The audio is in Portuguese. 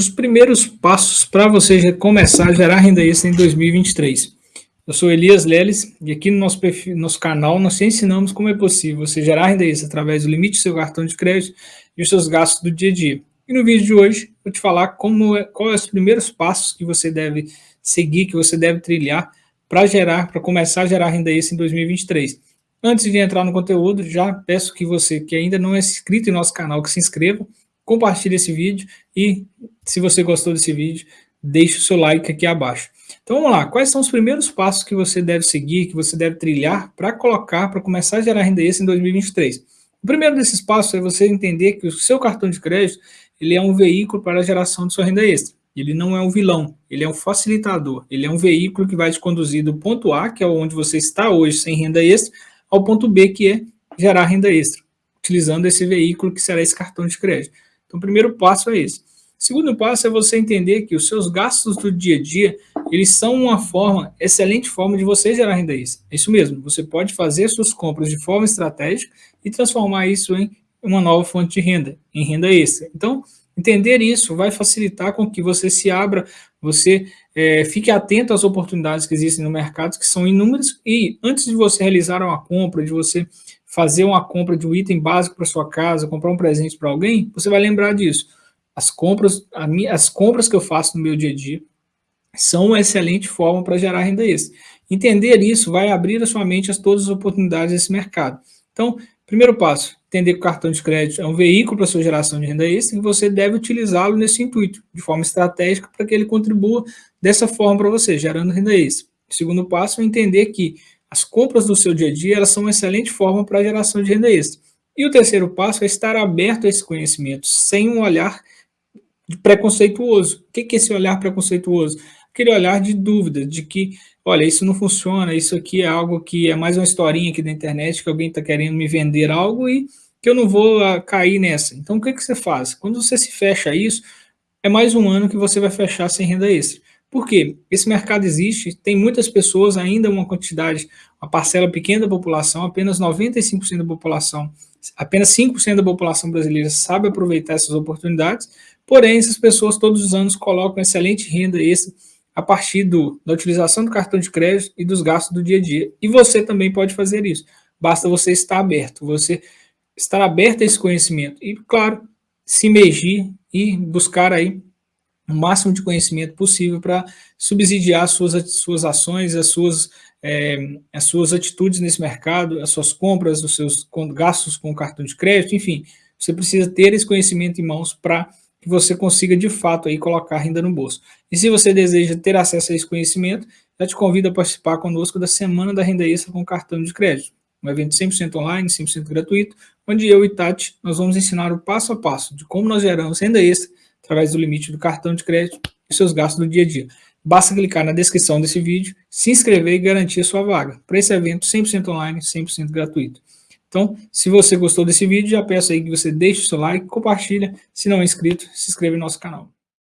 os primeiros passos para você começar a gerar renda extra em 2023. Eu sou Elias Leles e aqui no nosso, perfil, nosso canal nós te ensinamos como é possível você gerar renda extra através do limite do seu cartão de crédito e os seus gastos do dia a dia. E no vídeo de hoje vou te falar como é, quais os primeiros passos que você deve seguir, que você deve trilhar para gerar, para começar a gerar renda extra em 2023. Antes de entrar no conteúdo, já peço que você que ainda não é inscrito em nosso canal, que se inscreva, compartilhe esse vídeo e, se você gostou desse vídeo, deixe o seu like aqui abaixo. Então vamos lá, quais são os primeiros passos que você deve seguir, que você deve trilhar para colocar, para começar a gerar renda extra em 2023? O primeiro desses passos é você entender que o seu cartão de crédito ele é um veículo para a geração de sua renda extra. Ele não é um vilão, ele é um facilitador, ele é um veículo que vai te conduzir do ponto A, que é onde você está hoje sem renda extra, ao ponto B, que é gerar renda extra, utilizando esse veículo que será esse cartão de crédito. Então, o primeiro passo é esse. Segundo passo é você entender que os seus gastos do dia a dia, eles são uma forma, excelente forma de você gerar renda extra. É isso mesmo, você pode fazer suas compras de forma estratégica e transformar isso em uma nova fonte de renda, em renda extra. Então, entender isso vai facilitar com que você se abra, você é, fique atento às oportunidades que existem no mercado, que são inúmeras, e antes de você realizar uma compra, de você fazer uma compra de um item básico para sua casa, comprar um presente para alguém, você vai lembrar disso. As compras, as compras que eu faço no meu dia a dia são uma excelente forma para gerar renda extra. Entender isso vai abrir a sua mente a todas as oportunidades desse mercado. Então, primeiro passo, entender que o cartão de crédito é um veículo para a sua geração de renda extra e você deve utilizá-lo nesse intuito, de forma estratégica, para que ele contribua dessa forma para você, gerando renda extra. Segundo passo é entender que as compras do seu dia a dia elas são uma excelente forma para a geração de renda extra. E o terceiro passo é estar aberto a esse conhecimento, sem um olhar preconceituoso. O que é esse olhar preconceituoso? Aquele olhar de dúvida, de que, olha, isso não funciona, isso aqui é algo que é mais uma historinha aqui da internet, que alguém está querendo me vender algo e que eu não vou uh, cair nessa. Então, o que, que você faz? Quando você se fecha isso, é mais um ano que você vai fechar sem renda extra. Por quê? Esse mercado existe, tem muitas pessoas, ainda uma quantidade, uma parcela pequena da população, apenas 95% da população, apenas 5% da população brasileira sabe aproveitar essas oportunidades, porém essas pessoas todos os anos colocam excelente renda extra a partir do, da utilização do cartão de crédito e dos gastos do dia a dia. E você também pode fazer isso, basta você estar aberto, você estar aberto a esse conhecimento e, claro, se imergir e buscar aí o máximo de conhecimento possível para subsidiar as suas, as suas ações, as suas, é, as suas atitudes nesse mercado, as suas compras, os seus gastos com cartão de crédito, enfim, você precisa ter esse conhecimento em mãos para que você consiga de fato aí colocar renda no bolso. E se você deseja ter acesso a esse conhecimento, já te convido a participar conosco da Semana da Renda Extra com cartão de crédito. Um evento 100% online, 100% gratuito, onde eu e Tati nós vamos ensinar o passo a passo de como nós geramos renda extra através do limite do cartão de crédito e seus gastos do dia a dia. Basta clicar na descrição desse vídeo, se inscrever e garantir a sua vaga para esse evento 100% online, 100% gratuito. Então, se você gostou desse vídeo, já peço aí que você deixe o seu like, compartilha, se não é inscrito, se inscreva no nosso canal.